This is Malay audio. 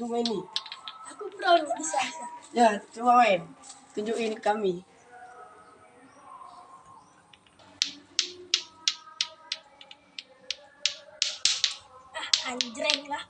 Cuba main ni. Aku proud besar-besar. Ya, cuba main. Tunjukin kami. Ah, anjreng lah.